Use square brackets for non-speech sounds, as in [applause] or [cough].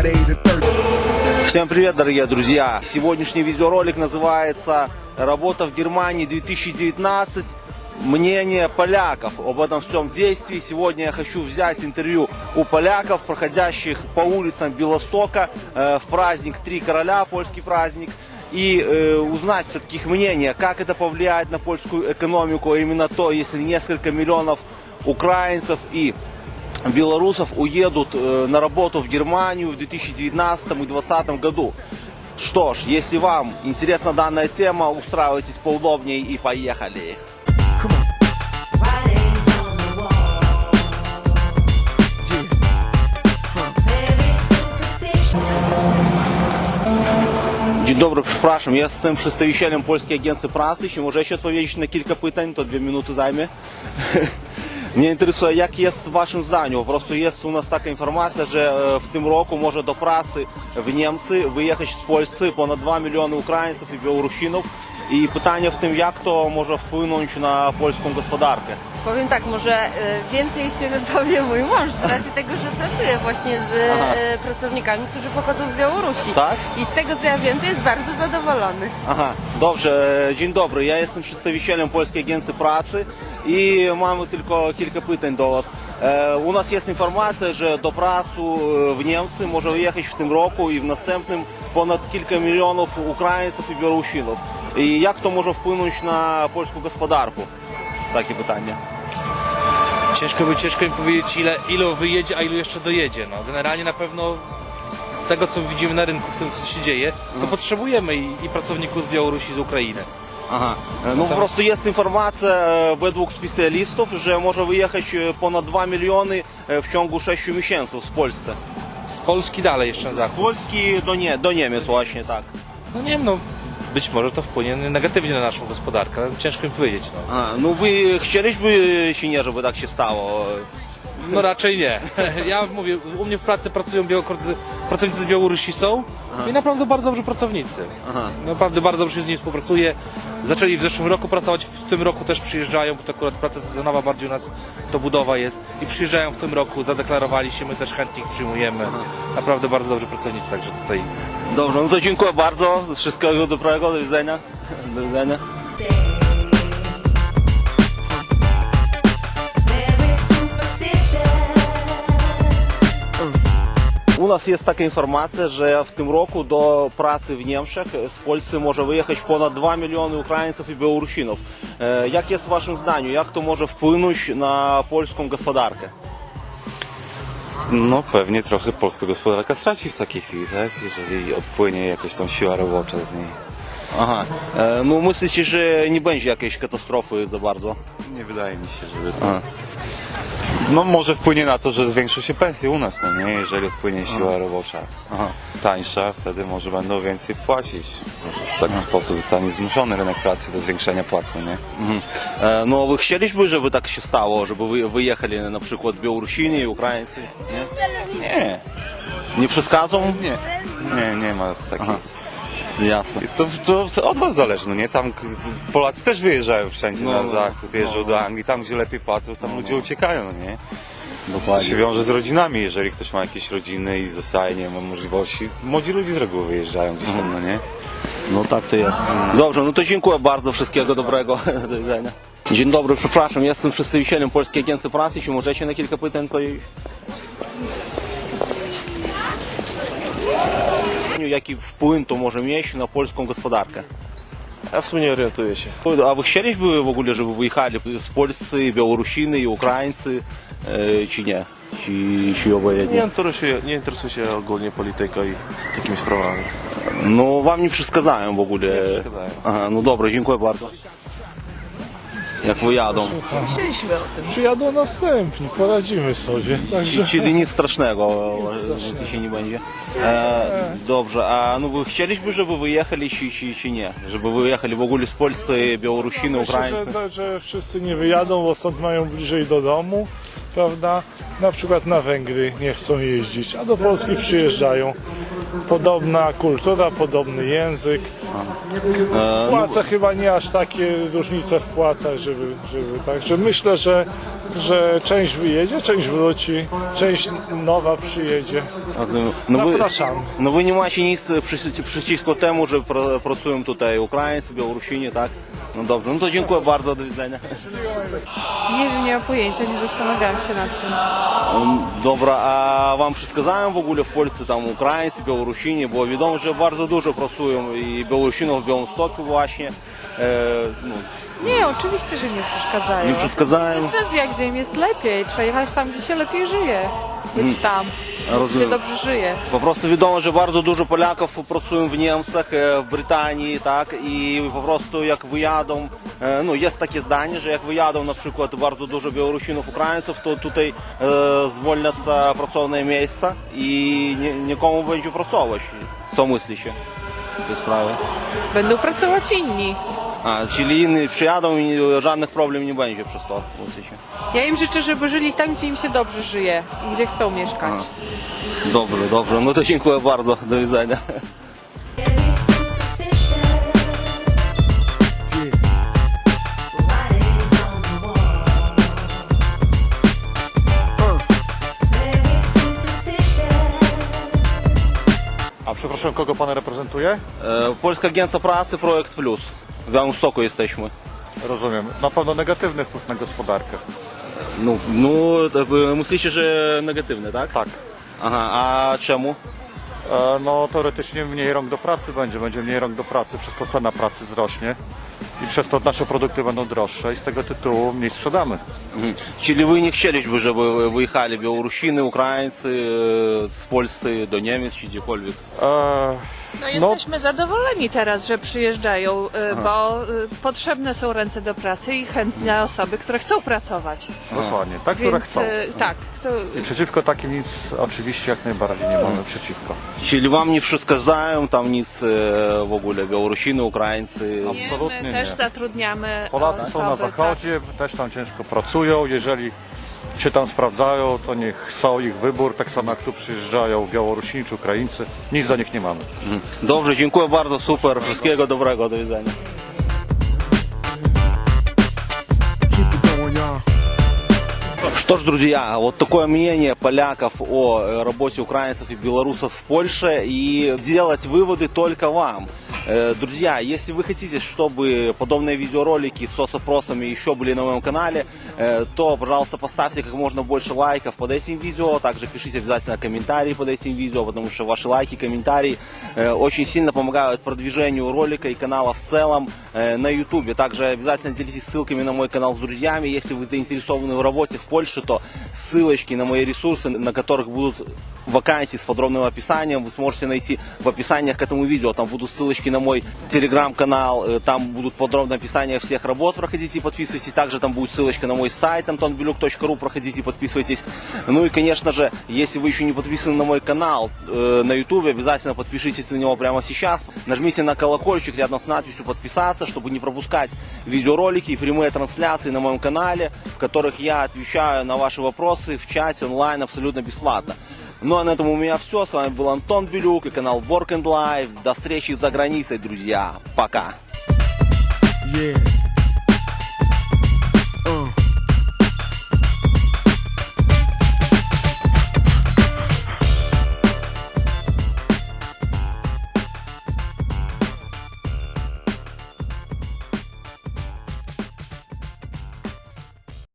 Friday the 13th. Всем привет, дорогие друзья! Сегодняшний видеоролик называется «Работа в Германии 2019. Мнение поляков об этом всем действии». Сегодня я хочу взять интервью у поляков, проходящих по улицам Белостока э, в праздник Три Короля, польский праздник, и э, узнать все-таки их мнение, как это повлияет на польскую экономику, а именно то, если несколько миллионов украинцев и белорусов уедут э, на работу в Германию в 2019 и 2020 году. Что ж, если вам интересна данная тема, устраивайтесь поудобнее и поехали. Wall. Very superstitious. Dzień dobry, przepraszam, jestem przedstawicielem Polskiej Agencji Pracy. Czy możecie odpowiedzieć na kilka pytań? To dwie minuty zajmie. Mnie interesuje, jak jest w Waszym zdaniu. Po prostu jest u nas taka informacja, że e, w tym roku może do pracy w Niemcy wyjechać z Polski ponad 2 miliony Ukraińców i Białorusinów. I pytanie w tym, jak to może wpłynąć na polską gospodarkę. Powiem tak, może y, więcej się wypowie mój mąż z racji tego, że pracuje właśnie z Aha. y, pracownikami, którzy pochodzą z Białorusi. Tak? I z tego co ja wiem, to jest bardzo zadowolony. Aha, dobrze, e, dzień dobry. Ja jestem przedstawicielem Polskiej Agencji Pracy i mamy tylko kilka pytań do Was. E, u nas jest informacja, że do pracy e, w Niemcy może wyjechać w tym roku i w następnym ponad kilka milionów Ukraińców i Białorusinów. I jak to może wpłynąć na polską gospodarkę? Takie pytanie. Ciężko by ciężko mi powiedzieć ile, ilu wyjedzie, a ilu jeszcze dojedzie. No, generalnie na pewno z, z tego co widzimy na rynku, w tym co się dzieje, to potrzebujemy i, i pracowników z Białorusi, z Ukrainy. Ага. Е, Ну просто є інформація е, według спеціалістів, що може виїхати е, понад 2 мільйони е, в ciągu 6 місяців з Польщі. Z Polski dalej jeszcze na З zachód. Польські до, Nie, до Німець, właśnie tak. No nie wiem, no być może to wpłynie negatywnie na naszą gospodarkę. Ciężko mi powiedzieć. No. A, no wy chcieliśmy się nie, żeby tak się stało no raczej nie. [laughs] Ja mówię, u mnie w pracy pracują białokorcy, pracownicy z Białorusi są i naprawdę bardzo dobrzy pracownicy. Aha. Naprawdę bardzo dobrze się z nimi współpracuje. Zaczęli w zeszłym roku pracować, w tym roku też przyjeżdżają, bo to akurat praca sezonowa bardziej u nas to budowa jest. I przyjeżdżają w tym roku, zadeklarowali się, my też chętnie ich przyjmujemy. Naprawdę bardzo dobrzy pracownicy, także tutaj Dobrze, no to dziękuję bardzo. Wszystkiego dobrego, do widzenia. Do widzenia. U nas jest taka informacja, że w tym roku do pracy w Niemczech z Polski może wyjechać ponad 2 miliony Ukraińców i Białorusinów. E, Jak jest w Waszym zdaniu? Jak to może wpłynąć na polską gospodarkę? No pewnie trochę polska gospodarka straci w takiej chwili, tak? Jeżeli odpłynie jakaś tam siła robocza z niej. Aha. E, No myślicie, że nie będzie jakiejś katastrofy za bardzo? Nie wydaje mi się, żeby to... No może wpłynie na to, że zwiększą się pensje u nas, no nie? Jeżeli odpłynie siła robocza tańsza, wtedy może będą więcej płacić. W taki sposób zostanie zmuszony rynek pracy do zwiększenia płac, no nie? Mhm. E, No wy chcieliby, żeby tak się stało, żeby wy wyjechali na przykład Białorusini i Ukraińcy? Nie? Nie, Nie nie, nie, nie ma takiej... Jasne. To, to, od was zależy, no nie? Tam k- Polacy też wyjeżdżają wszędzie No, na no, zachód, jeżdżą do Anglii, tam gdzie lepiej płacą, tam ludzie uciekają, no nie? To Dokładnie. się wiąże z rodzinami, jeżeli ktoś ma jakieś rodziny i zostaje, nie ma możliwości. Młodzi ludzie z reguły wyjeżdżają gdzieś tam, no nie? No tak to jest. Dobrze, no to dziękuję bardzo, wszystkiego dobrego. [laughs] Do widzenia. Dzień dobry, przepraszam, jestem przedstawicielem Polskiej Agencji Pracy. Czy możecie na kilka pytań powiedzieć? Jaki wpływ to może mieć na polską gospodarkę? Ja w sumie nie orientuję się. A вы chcieliby w ogóle, żeby wyjechali z Polski, Białorusiny i Ukraińcy, e, czy nie? Czy, czy Nie obojętnie? interesuję, nie interesuję się ogólnie polityką i takimi sprawami. No wam nie przeszkadzają w ogóle. Nie przeszkadzają. Aha, no dobra, dziękuję bardzo. Jak wyjadą. Przyjadą następni, poradzimy sobie. Także Czyli nic strasznego, nic się nie będzie. E, dobrze, a no wy chcieliby, żeby wyjechali, czy, czy, czy nie? Żeby wyjechali w ogóle z Polski, Białorusiny, myślę, Ukraińcy? że, że wszyscy nie wyjadą, bo stąd mają bliżej do domu, prawda? Na przykład na Węgry nie chcą jeździć, a do Polski przyjeżdżają. Podobna kultura, podobny język. Płace chyba nie aż takie różnice w płacach, żeby, żeby tak. Że myślę, że, że część wyjedzie, część wróci, część nowa przyjedzie. No wy, Zapraszam. no wy nie macie nic przeciwko temu, że pracują tutaj Ukraińcy, Białorusini, tak? No dobrze, no to dziękuję bardzo, do widzenia. Nie wiem, nie mam pojęcia, nie zastanawiałam się nad tym. Um, dobra, a wam przekazałem w ogóle w Polsce tam Ukraińcy, Białorusini, bo wiadomo, że bardzo dużo pracują i Białorusinów w Białymstoku właśnie. E, no, Nie, oczywiście, że nie przeszkadzają. nie przekazałem. Decyzja, gdzie im jest lepiej. Trzeba jechać tam, gdzie się lepiej żyje być hmm. tam. Rozumiem. Się dobrze żyje. Po prostu wiadomo, że bardzo dużo Polaków pracują w Niemczech, e, w Brytanii, tak? I po prostu jak wyjadą, e, no jest takie zdanie, że jak wyjadą na przykład bardzo dużo Białorusinów, Ukraińców, to tutaj e, zwolnią się e, pracowne miejsca i nie, nikomu będzie pracować. Co myślicie w tej sprawie? Będą pracować inni. A, czyli inni przyjadą i żadnych problem nie będzie przez to, myślicie? Ja im życzę, żeby żyli tam, gdzie im się dobrze żyje i gdzie chcą mieszkać. Dobrze, dobrze, no to dziękuję bardzo, do widzenia. A przepraszam, kogo pan reprezentuje? E, Polska Agencja Pracy, Projekt Plus. W Białymstoku jesteśmy. Rozumiem. Na pewno negatywny wpływ na gospodarkę. No, no e, myślicie, że negatywny, tak? Tak. Aha, a czemu? E, No teoretycznie mniej rąk do pracy będzie, będzie mniej rąk do pracy, przez to cena pracy wzrośnie i przez to nasze produkty będą droższe i z tego tytułu mniej sprzedamy. Mhm. Czyli wy nie chcieliby, żeby wyjechali Białorusiny, Ukraińcy e, z Polski do Niemiec czy gdziekolwiek? E, No jesteśmy zadowoleni teraz, że przyjeżdżają, y, bo y, potrzebne są ręce do pracy i chętne osoby, które chcą pracować. Dokładnie, tak, które Więc chcą. y, tak, to, I przeciwko takim nic oczywiście jak najbardziej nie mamy przeciwko. Czyli wam nie przeszkadzają tam nic e, w ogóle Białorusiny, Ukraińcy? Absolutnie my nie. też zatrudniamy Polacy są na osoby, tak. zachodzie, też tam ciężko pracują. Jeżeli się tam sprawdzają, to niech są ich wybór, tak samo jak tu przyjeżdżają Białorusini czy Ukraińcy. Nic do nich nie mamy. Dobrze, dziękuję bardzo, super, wszystkiego dobrego, do widzenia. Что ж, друзья, вот такое мнение поляков о э, работе украинцев и белорусов в Польше. И делать выводы только вам. Э, Друзья, если вы хотите, чтобы подобные видеоролики с соцопросами еще были на моем канале, э, то, пожалуйста, поставьте как можно больше лайков под этим видео. Также пишите обязательно комментарии под этим видео, потому что ваши лайки, комментарии э, очень сильно помогают продвижению ролика и канала в целом на YouTube. Также обязательно делитесь ссылками на мой канал с друзьями. Если вы заинтересованы в работе в Польше, то ссылочки на мои ресурсы, на которых будут вакансии с подробным описанием, вы сможете найти в описаниях к этому видео. Там будут ссылочки на мой телеграм-канал, э, там будут подробное описание всех работ, проходите и подписывайтесь. Также там будет ссылочка на мой сайт antonbeluk.ru, проходите и подписывайтесь. Ну и, конечно же, если вы еще не подписаны на мой канал э, на YouTube, обязательно подпишитесь на него прямо сейчас. Нажмите на колокольчик рядом с надписью подписаться, чтобы не пропускать видеоролики и прямые трансляции на моем канале, в которых я отвечаю на ваши вопросы в чате онлайн абсолютно бесплатно. Ну а на этом у меня все. С вами был Антон Белюк и канал Work and Life. До встречи за границей, друзья. Пока. Yeah.